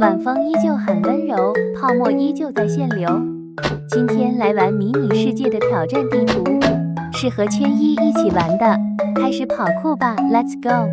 晚风依旧很温柔，泡沫依旧在限流。今天来玩迷你世界的挑战地图，是和圈一一起玩的。开始跑酷吧，Let's go！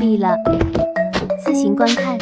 闭了，自行观看。